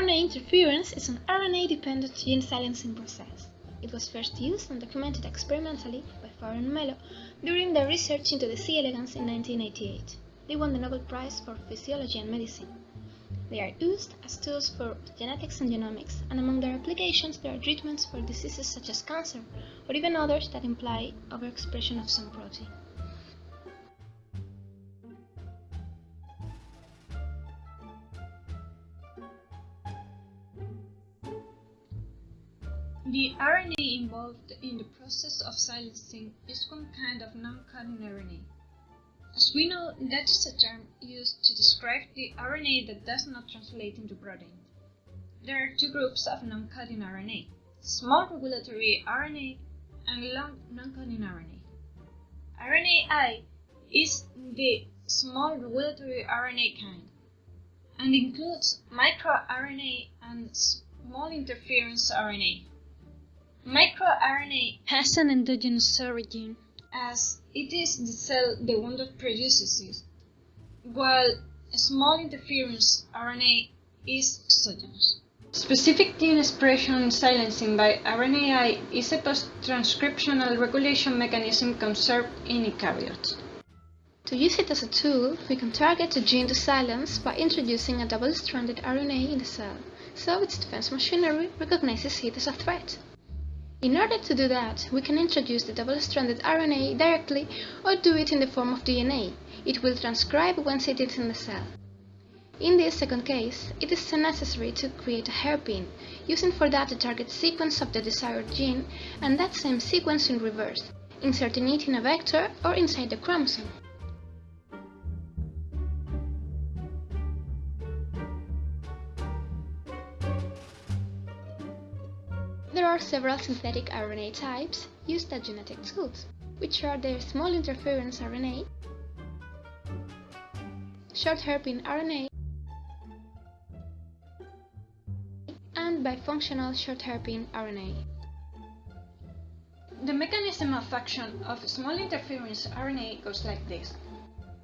RNA interference is an RNA-dependent gene silencing process. It was first used and documented experimentally by Fire and Mello during their research into the C. elegans in 1988. They won the Nobel Prize for Physiology and Medicine. They are used as tools for genetics and genomics, and among their applications there are treatments for diseases such as cancer, or even others that imply overexpression of some protein. The RNA involved in the process of silencing is one kind of non-coding RNA. As we know, that is a term used to describe the RNA that does not translate into protein. There are two groups of non-coding RNA, small regulatory RNA and long non-coding RNA. RNAi is the small regulatory RNA kind and includes microRNA and small interference RNA. MicroRNA has an endogenous origin, as it is the cell the one that produces it, while small interference RNA is exogenous. Specific gene expression silencing by RNAi is a post-transcriptional regulation mechanism conserved in eukaryotes. To use it as a tool, we can target a gene to silence by introducing a double-stranded RNA in the cell, so its defense machinery recognizes it as a threat. In order to do that, we can introduce the double-stranded RNA directly or do it in the form of DNA. It will transcribe once it is in the cell. In this second case, it is necessary to create a hairpin, using for that the target sequence of the desired gene and that same sequence in reverse, inserting it in a vector or inside the chromosome. Several synthetic RNA types used as genetic tools, which are the small interference RNA, short hairpin RNA, and bifunctional short hairpin RNA. The mechanism of action of small interference RNA goes like this.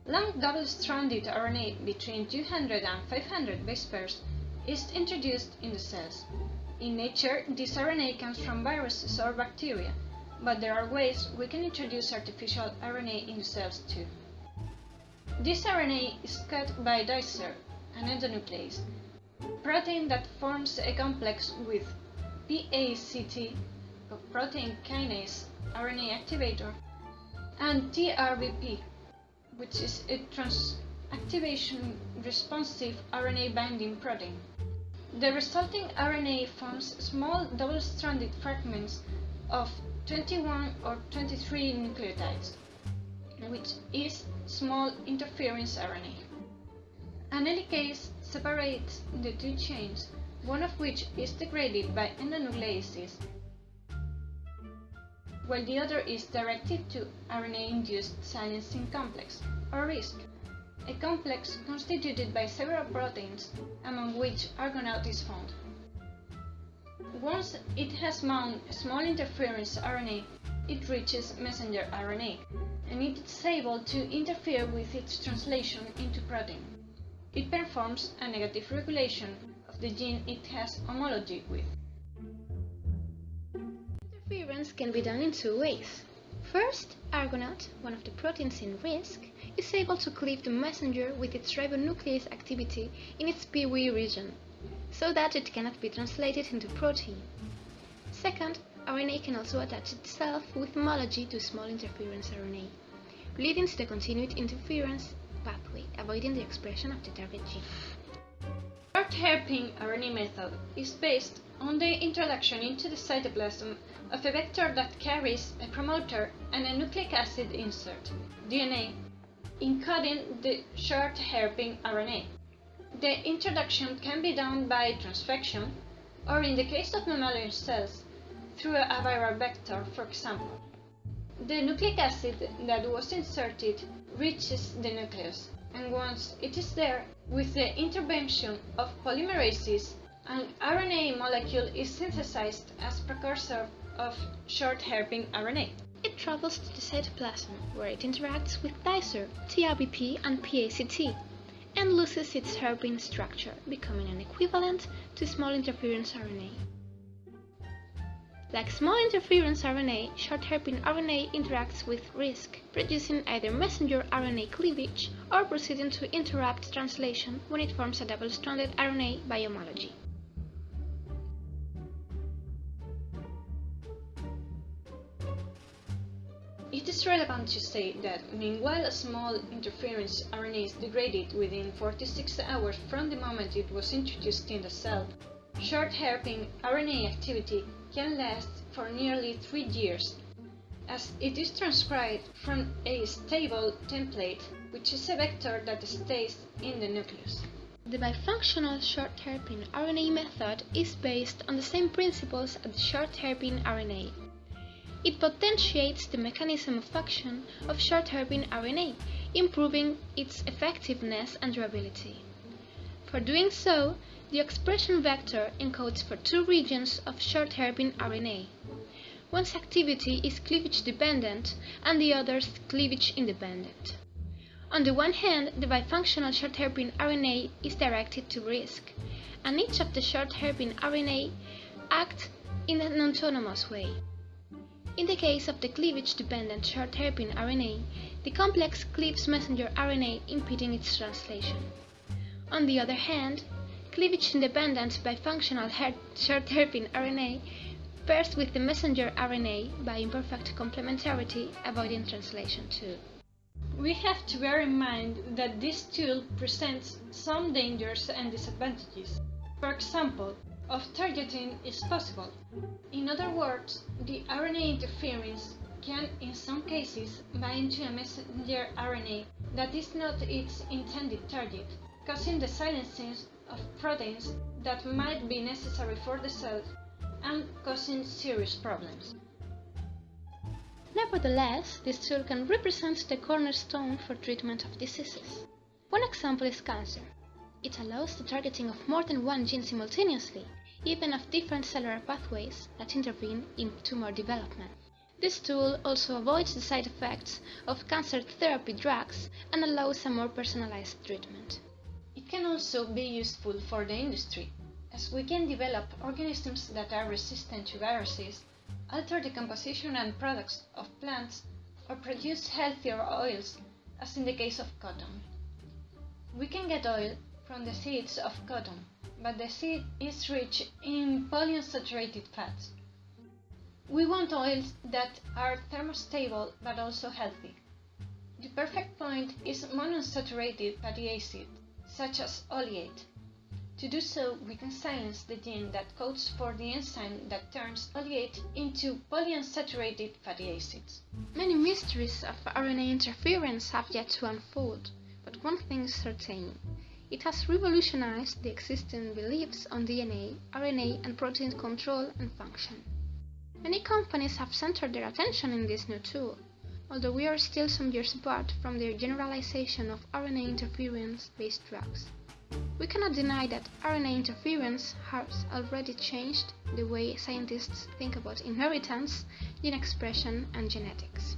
Long double-stranded RNA between 200 and 500 base pairs is introduced in the cells. In nature, this RNA comes from viruses or bacteria, but there are ways we can introduce artificial RNA in cells too. This RNA is cut by dicer, an endonuclease, protein that forms a complex with PACT, protein kinase RNA activator, and TRBP, which is a transactivation responsive RNA binding protein. The resulting RNA forms small double-stranded fragments of 21 or 23 nucleotides, which is small interference RNA. An helicase separates the two chains, one of which is degraded by endonucleases, while the other is directed to RNA-induced silencing complex, or RISC a complex constituted by several proteins, among which Argonaute is found. Once it has bound a small interference RNA, it reaches messenger RNA, and it is able to interfere with its translation into protein. It performs a negative regulation of the gene it has homology with. Interference can be done in two ways. First, Argonaute, one of the proteins in RISC, is able to cleave the messenger with its ribonuclease activity in its POE region, so that it cannot be translated into protein. Second, RNA can also attach itself with homology to small interference RNA, leading to the continued interference pathway, avoiding the expression of the target gene. Short hairpin RNA method is based on the introduction into the cytoplasm of a vector that carries a promoter and a nucleic acid insert, DNA, encoding the short hairpin RNA. The introduction can be done by transfection, or in the case of mammalian cells, through a viral vector, for example. The nucleic acid that was inserted reaches the nucleus, and once it is there, with the intervention of polymerases, an RNA molecule is synthesized as precursor of short hairpin RNA. It travels to the cytoplasm, where it interacts with dicer, TRBP, and PACT, and loses its hairpin structure, becoming an equivalent to small interference RNA. Like small interference RNA, short hairpin RNA interacts with RISC, producing either messenger RNA cleavage or proceeding to interrupt translation when it forms a double-stranded RNA by homology. Is relevant to state that meanwhile a small interference RNA is degraded within 46 hours from the moment it was introduced in the cell, short hairpin RNA activity can last for nearly three years, as it is transcribed from a stable template, which is a vector that stays in the nucleus. The bifunctional short hairpin RNA method is based on the same principles as the short hairpin RNA. It potentiates the mechanism of action of short hairpin RNA, improving its effectiveness and durability. For doing so, the expression vector encodes for two regions of short hairpin RNA. One's activity is cleavage dependent and the other's cleavage independent. On the one hand, the bifunctional short hairpin RNA is directed to RISC, and each of the short hairpin RNA act in an autonomous way. In the case of the cleavage-dependent short hairpin RNA, the complex cleaves messenger RNA impeding its translation. On the other hand, cleavage-independent bifunctional short hairpin RNA pairs with the messenger RNA by imperfect complementarity, avoiding translation too. We have to bear in mind that this tool presents some dangers and disadvantages. For example, off-targeting is possible. In other words, the RNA interference can in some cases bind to a messenger RNA that is not its intended target, causing the silencing of proteins that might be necessary for the cell and causing serious problems. Nevertheless, this tool can represent the cornerstone for treatment of diseases. One example is cancer. It allows the targeting of more than one gene simultaneously, even of different cellular pathways that intervene in tumor development. This tool also avoids the side effects of cancer therapy drugs and allows a more personalized treatment. It can also be useful for the industry, as we can develop organisms that are resistant to viruses, alter the composition and products of plants, or produce healthier oils, as in the case of cotton. We can get oil from the seeds of cotton, but the seed is rich in polyunsaturated fats. We want oils that are thermostable but also healthy. The perfect point is monounsaturated fatty acid, such as oleate. To do so, we can silence the gene that codes for the enzyme that turns oleate into polyunsaturated fatty acids. Many mysteries of RNA interference have yet to unfold, but one thing is certain. It has revolutionized the existing beliefs on DNA, RNA, and protein control and function. Many companies have centered their attention in this new tool, although we are still some years apart from their generalization of RNA interference-based drugs. We cannot deny that RNA interference has already changed the way scientists think about inheritance, gene expression, and genetics.